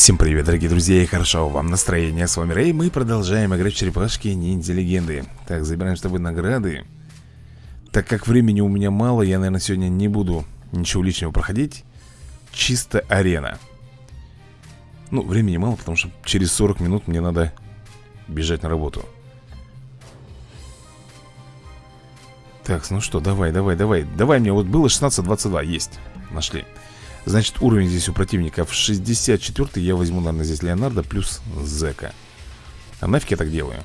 Всем привет, дорогие друзья, и хорошо вам настроение. С вами Рэй, мы продолжаем играть в черепашки ниндзя легенды. Так, забираем с тобой награды. Так как времени у меня мало, я, наверное, сегодня не буду ничего лишнего проходить. Чисто арена. Ну, времени мало, потому что через 40 минут мне надо бежать на работу. Так, ну что, давай, давай, давай. Давай мне, вот было 16-22, есть. Нашли. Значит, уровень здесь у противников 64 Я возьму, наверное, здесь Леонардо плюс Зека. А нафиг я так делаю?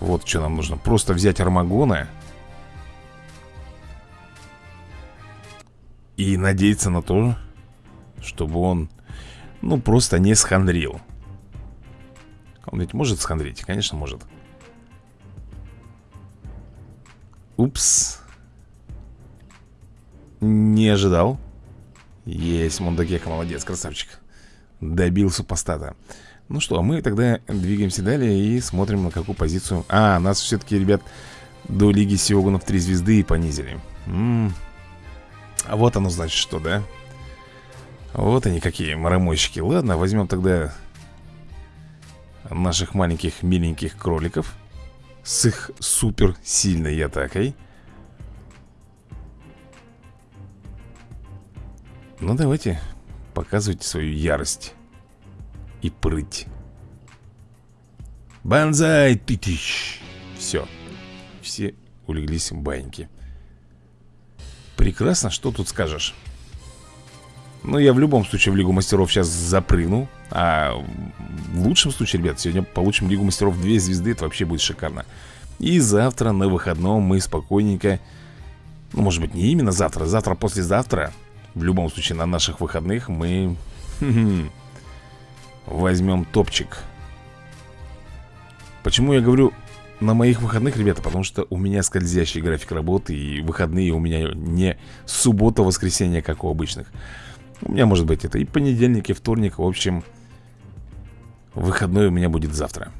Вот что нам нужно. Просто взять Армагона И надеяться на то, чтобы он, ну, просто не схандрил. Он ведь может схандрить? Конечно, может. Упс не ожидал. Есть, Мондагека, молодец, красавчик. Добил супостата. Ну что, мы тогда двигаемся далее И смотрим на какую позицию. А, нас все-таки, ребят, до Лиги Сиогунов 3 звезды понизили. М. -м. А вот оно значит что, да? Вот они какие маромойщики Ладно, возьмем тогда Наших маленьких миленьких кроликов. С их супер сильной атакой Ну давайте, показывайте свою ярость И прыть. Банзай, ты тыщ. Все, все улеглись в баньки. Прекрасно, что тут скажешь. Ну я в любом случае в Лигу Мастеров сейчас запрыгну А в лучшем случае, ребят, сегодня получим Лигу Мастеров 2 звезды Это вообще будет шикарно. И завтра на выходном мы спокойненько Ну может быть не именно завтра, завтра послезавтра в любом случае, на наших выходных мы возьмем топчик. Почему я говорю на моих выходных, ребята? Потому что у меня скользящий график работы, и выходные у меня не суббота-воскресенье, как у обычных. У меня может быть это и понедельник, и вторник. В общем, выходной у меня будет завтра.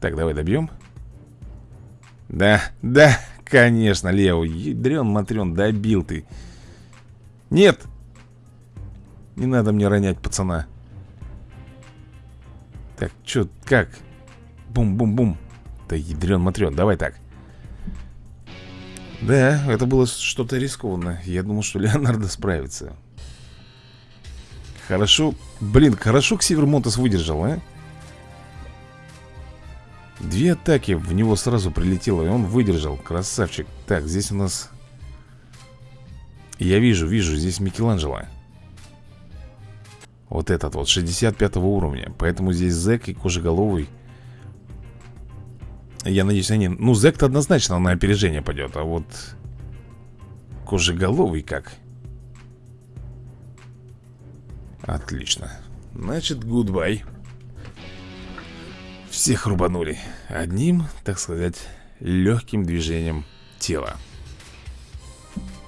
Так, давай добьем. Да, да, Конечно, Лео, ядрен матрен, добил ты. Нет! Не надо мне ронять пацана. Так, чё, как? Бум-бум-бум. Да ядрен матрен, давай так. Да, это было что-то рискованно. Я думал, что Леонардо справится. Хорошо, блин, хорошо Ксивер Монтес выдержал, а? Две атаки в него сразу прилетело, и он выдержал. Красавчик. Так, здесь у нас... Я вижу, вижу, здесь Микеланджело. Вот этот вот, 65 уровня. Поэтому здесь Зек и Кожеголовый. Я надеюсь, они... Ну, Зек-то однозначно на опережение пойдет, а вот... Кожеголовый как? Отлично. Значит, гудбай. Всех рубанули Одним, так сказать, легким движением тела.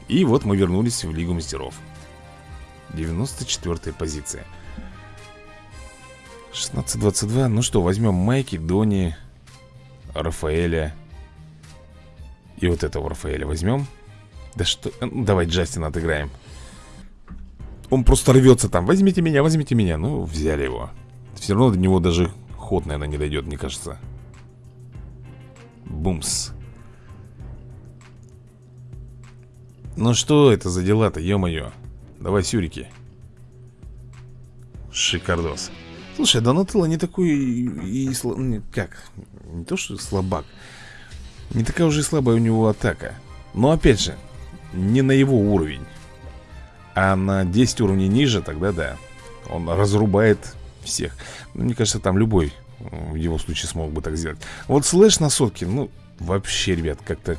И вот мы вернулись в Лигу Мастеров. 94 позиция. 16-22 Ну что, возьмем Майки, Дони Рафаэля И вот этого Рафаэля возьмем. Да что... Ну, давай Джастина отыграем. Он просто рвется там. Возьмите меня, возьмите меня Ну, взяли его. Все равно до него даже ход, наверное, не дойдет, мне кажется. Бумс. Ну что это за дела-то, ё-моё? Давай сюрики. Шикардос. Слушай, Донателло не такой и, и Как? Не то, что слабак. Не такая уже слабая у него атака. Но опять же Не на его уровень. А на 10 уровней ниже, тогда да. Он разрубает всех. Ну, Мне кажется, там любой в его случае смог бы так сделать. Вот слэш на сотке, ну, вообще, ребят, как-то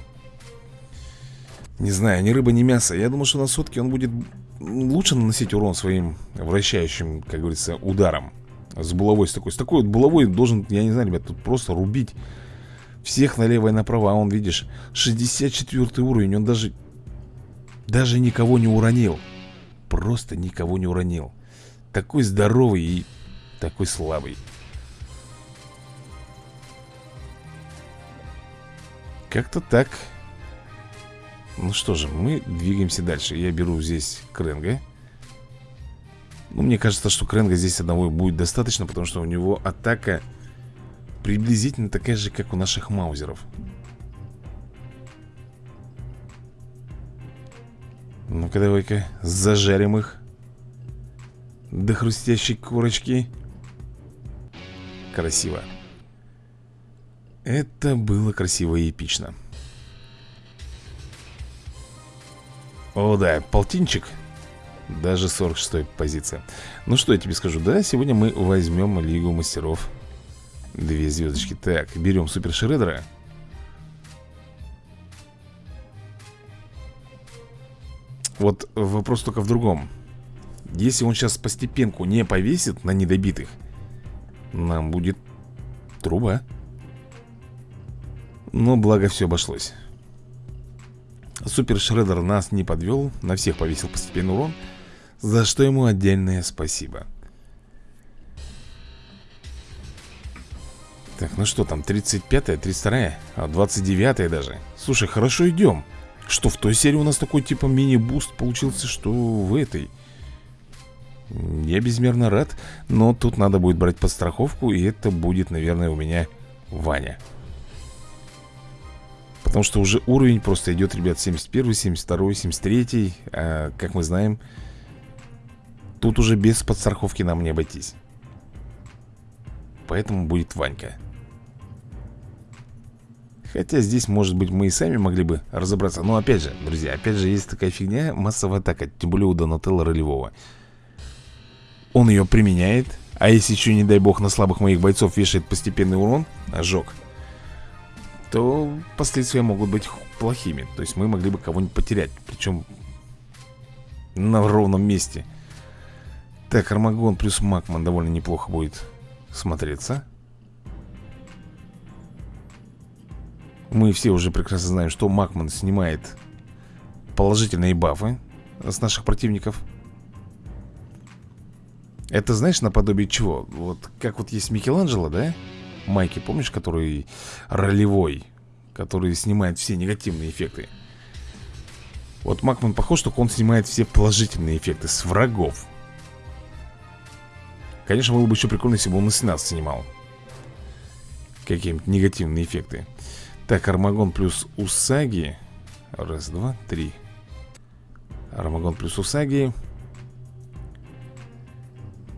Не знаю, ни рыба, ни мясо. Я думаю, что на сотке он будет лучше наносить урон своим вращающим, как говорится, ударом С булавой с такой С такой вот булавой должен, я не знаю, ребят, тут просто рубить Всех налево и направо. А он, видишь, 64 уровень Он даже, даже никого не уронил. Просто никого не уронил. Такой здоровый и такой слабый. Как-то так. Ну что же, мы двигаемся дальше. Я беру здесь Кренга. Ну, мне кажется, что Кренга здесь одного будет достаточно Потому что у него атака приблизительно такая же, как у наших маузеров. Ну-ка, давай-ка зажарим их До хрустящей корочки Красиво. Это было красиво и эпично. О, да, полтинчик. Даже 46-я позиция. Ну что я тебе скажу, да, сегодня мы возьмем Лигу Мастеров. Две звездочки. Так, берем Супер Шредера. Вот вопрос только в другом. Если он сейчас постепенку не повесит на недобитых Нам будет труба. Но благо все обошлось. Супер Шредер нас не подвел На всех повесил постепенный урон За что ему отдельное спасибо. Так, ну что там, 35-я, 32-я, а 29-я даже. Слушай, хорошо идем что в той серии у нас такой типа мини-буст получился, что в этой Я безмерно рад Но тут надо будет брать подстраховку И это будет, наверное, у меня Ваня. Потому что уже уровень просто идет, ребят, 71, 72, 73 а, Как мы знаем Тут уже без подстраховки нам не обойтись. Поэтому будет Ванька. Хотя здесь, может быть, мы и сами могли бы разобраться. Но опять же, друзья, опять же, есть такая фигня Массовая атака, тем более у Донателла ролевого Он ее применяет А если еще, не дай бог, на слабых моих бойцов вешает постепенный урон Ожог То последствия могут быть плохими. То есть мы могли бы кого-нибудь потерять Причем на ровном месте. Так, Армагон плюс Макман довольно неплохо будет смотреться. Мы все уже прекрасно знаем, что Макман снимает положительные бафы с наших противников. Это, знаешь, наподобие чего? Вот как вот есть Микеланджело, да? Майки, помнишь, который ролевой, который снимает все негативные эффекты? Вот Макман похож, только он снимает все положительные эффекты с врагов. Конечно, было бы еще прикольно, если бы он и нас снимал. Какие-нибудь негативные эффекты. Так, Армагон плюс Усаги Раз, два, три Армагон плюс Усаги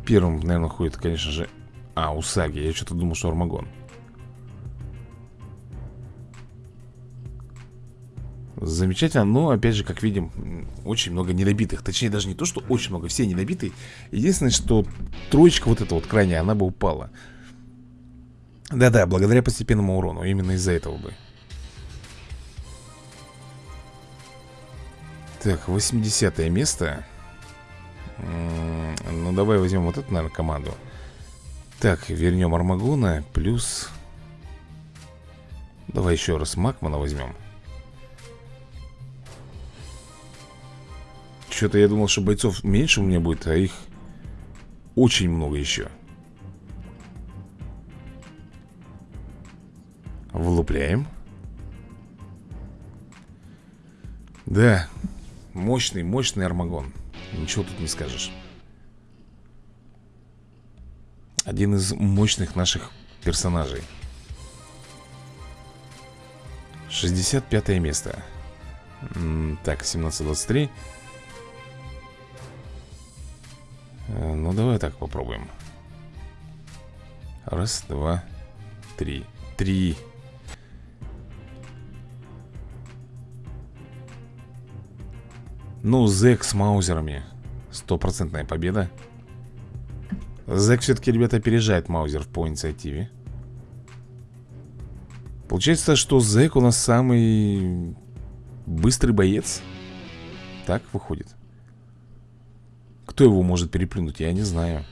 Первым, наверное, ходит, конечно же А, Усаги, я что-то думал, что Армагон. Замечательно, но опять же, как видим, очень много недобитых Точнее, даже не то, что очень много, все недобитые Единственное, что троечка вот эта вот крайняя, она бы упала. Да-да, благодаря постепенному урону. Именно из-за этого бы. Так, 80 место Ну, давай возьмем вот эту, наверное, команду. Так, вернем Армагона Плюс Давай еще раз Макмана возьмем Что-то я думал, что бойцов меньше у меня будет А их очень много еще Влупляем. Да, мощный, мощный армагон Ничего тут не скажешь. Один из мощных наших персонажей. 65 место. Так, 17-23 э, Ну, давай так попробуем. Раз, два, три. Три Ну, Зек с маузерами. Стопроцентная победа. Зек все-таки, ребята, опережает маузер по инициативе Получается, что Зек у нас самый быстрый боец. Так выходит. Кто его может переплюнуть, я не знаю.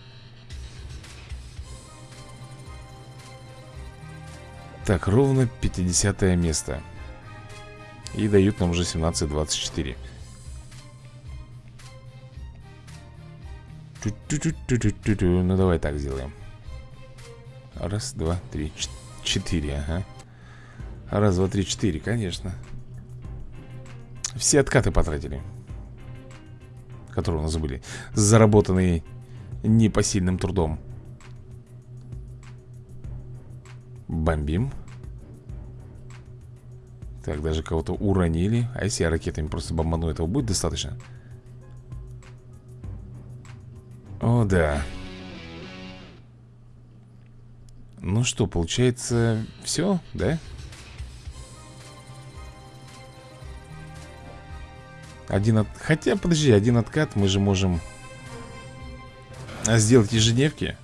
Так, ровно 50 место. И дают нам уже 17-24 Ну давай так сделаем. Раз, два, три, четыре, ага. Раз, два, три, четыре, конечно. Все откаты потратили Которые у нас были Заработанные непосильным трудом. Бомбим. Так, даже кого-то уронили. А если я ракетами просто бомбану, этого будет достаточно? О, да. Ну что, получается, все, да? Один от... Хотя, подожди, один откат мы же можем сделать ежедневки.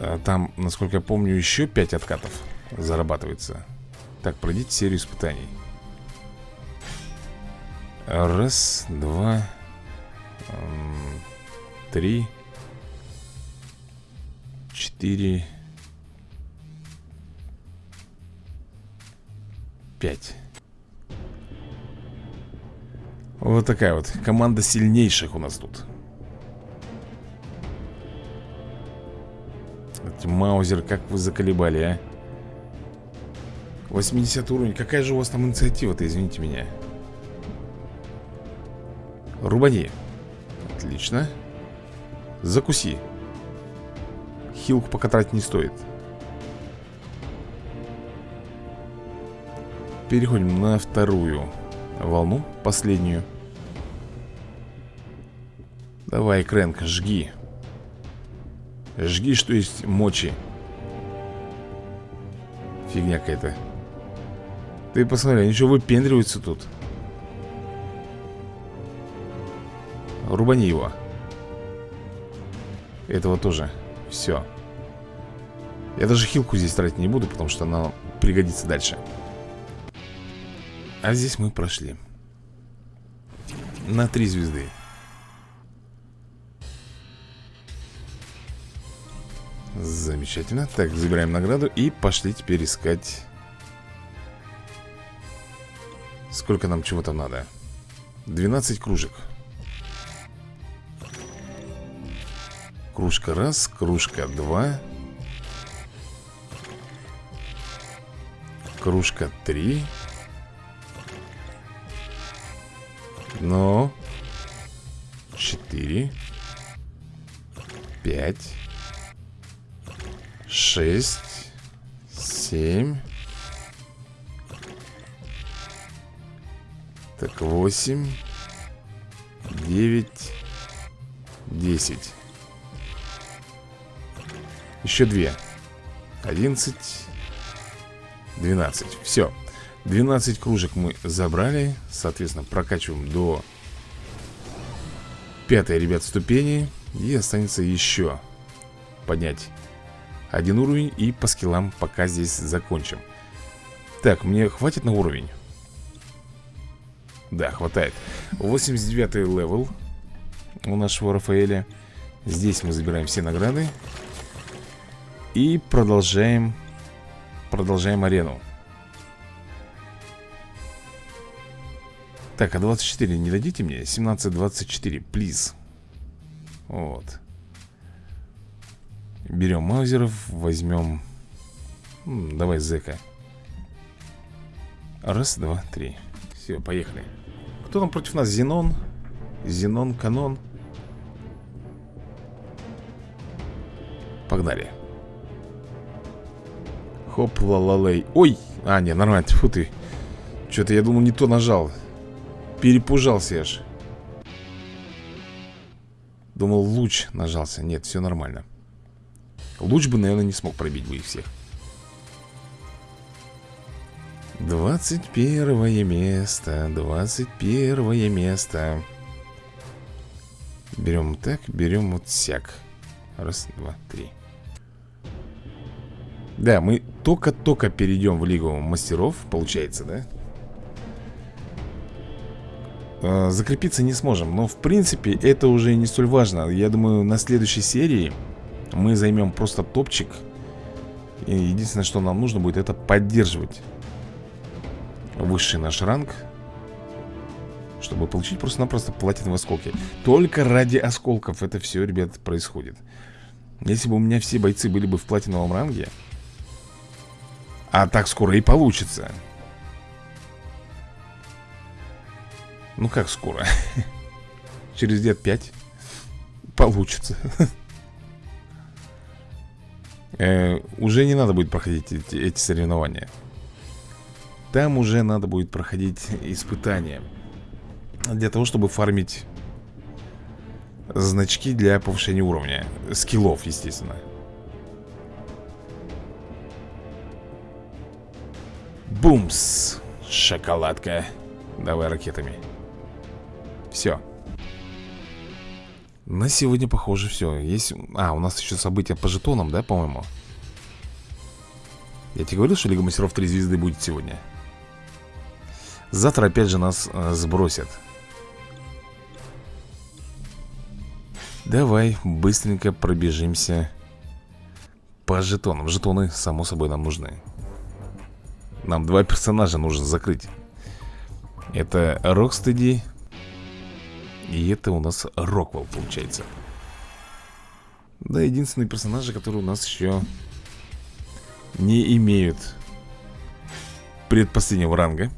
А Там, насколько я помню, еще 5 откатов зарабатывается. Так, пройдите серию испытаний. Раз, два Три Четыре Пять. Вот такая вот команда сильнейших у нас тут. Маузер, как вы заколебали, а? 80 уровень, какая же у вас там инициатива-то, извините меня? Рубани Отлично. Закуси. Хилку пока тратить не стоит. Переходим на вторую волну, последнюю. Давай, Крэнк, жги. Жги, что есть мочи. Фигня какая-то. Ты посмотри, они что выпендриваются тут Рубани его. Этого тоже Все Я даже хилку здесь тратить не буду Потому что она пригодится дальше. А здесь мы прошли. На три звезды. Замечательно. Так, забираем награду и пошли теперь искать Сколько нам чего там надо. 12 кружек Кружка раз, кружка два Кружка три Ну Четыре Пять шесть, семь. Так, восемь, девять, десять. Еще две. Одиннадцать, двенадцать. Все. 12 кружек мы забрали Соответственно, прокачиваем до Пятой, ребят, ступени И останется еще Поднять один уровень и по скиллам пока здесь закончим Так, мне хватит на уровень? Да, хватает 89 level У нашего Рафаэля Здесь мы забираем все награды И продолжаем Продолжаем арену. Так, а 24 не дадите мне? 17-24, плиз. Вот. Берем маузеров, возьмем Давай зэка. Раз, два, три. Все, поехали. Кто там против нас? Зенон? Зенон, Канон? Погнали Хоп, ла-ла-лей Ой, а, не, нормально, фу ты. Что-то я думал не то нажал. Перепужался я ж Думал луч нажался. Нет, все нормально. Луч бы, наверное, не смог пробить бы их всех. 21 место 21 место. Берем так, берем вот сяк. Раз, два, три Да, мы только-только перейдем в Лигу Мастеров Получается, да? А, закрепиться не сможем Но, в принципе, это уже не столь важно. Я думаю, на следующей серии мы займем просто топчик. И единственное, что нам нужно будет Это поддерживать Высший наш ранг Чтобы получить просто-напросто платиновые осколки. Только ради осколков это все, ребят, происходит. Если бы у меня все бойцы были бы в платиновом ранге А так скоро и получится Ну как скоро? через лет пять получится. э, Уже не надо будет проходить эти, эти соревнования. Там уже надо будет проходить испытания. Для того, чтобы фармить значки для повышения уровня. Скиллов, естественно. Бумс! Шоколадка. Давай ракетами. Все. На сегодня, похоже, все. Есть... А, у нас еще события по жетонам, да, по-моему? Я тебе говорил, что Лига Мастеров 3 звезды будет сегодня? Завтра опять же нас э, сбросят. Давай быстренько пробежимся по жетонам. Жетоны, само собой, нам нужны. Нам два персонажа нужно закрыть. Это Рокстеди и это у нас Роквелл получается. Да, единственные персонажи, которые у нас еще не имеют предпоследнего ранга.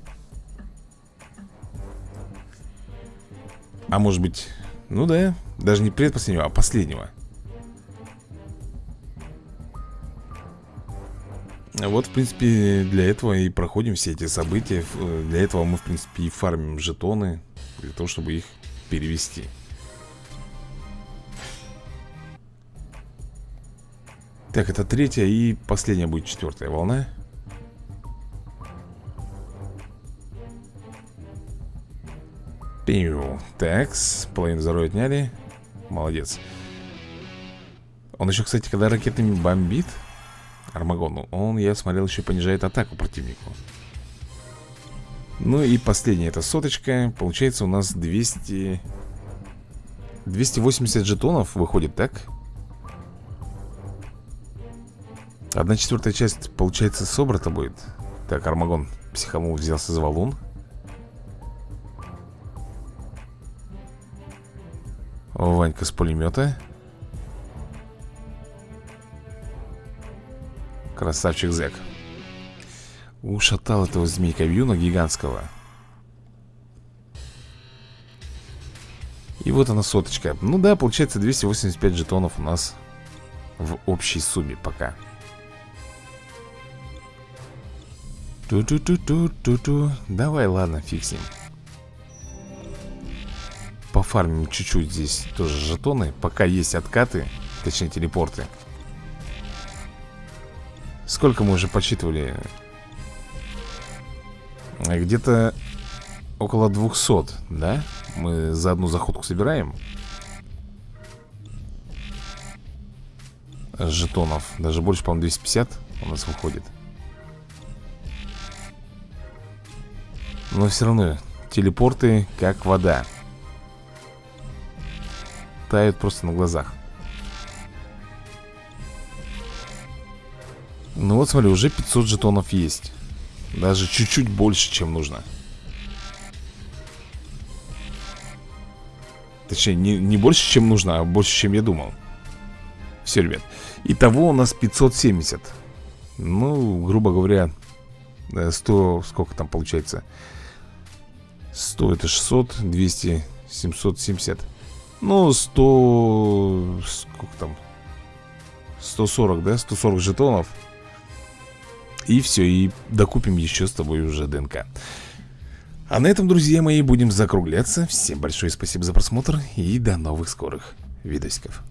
А может быть, ну да, даже не предпоследнего, а последнего. Вот, в принципе, для этого и проходим все эти события. Для этого мы, в принципе, и фармим жетоны. Для того, чтобы их перевести. Так, это третья и последняя будет четвертая волна. Пиу. Так, половину здоровья отняли. Молодец. Он еще, кстати, когда ракетами бомбит, Армагон, он, я смотрел, еще понижает атаку противнику. Ну и последняя это соточка. Получается у нас 200 280 жетонов выходит, так? Одна четвертая часть, получается, собрата будет. Так, Армагон психанул, взялся за валун. Ванька с пулемета Красавчик Зек. Ушатал этого змейка Вьюна гигантского. И вот она соточка. Ну да, получается 285 жетонов у нас В общей сумме пока. Ту-ту-ту-ту-ту-ту. Давай, ладно, фиг с ним Пофармим чуть-чуть здесь тоже жетоны. Пока есть откаты Точнее телепорты Сколько мы уже подсчитывали? Где-то около 200, да? Мы за одну заходку собираем. Жетонов. Даже больше, по-моему, 250 у нас выходит. Но все равно Телепорты как вода Тают просто на глазах Ну вот смотри, уже 500 жетонов есть. Даже чуть-чуть больше, чем нужно. Точнее, не, не больше, чем нужно, а больше, чем я думал. Все, ребят. Итого у нас 570 Ну, грубо говоря 100, сколько там получается? 100 это 600, 200, 770 Ну, 100 Сколько там? 140, да? 140 жетонов и все, и докупим еще с тобой уже ДНК. А на этом, друзья мои, будем закругляться. Всем большое спасибо за просмотр И до новых скорых видосиков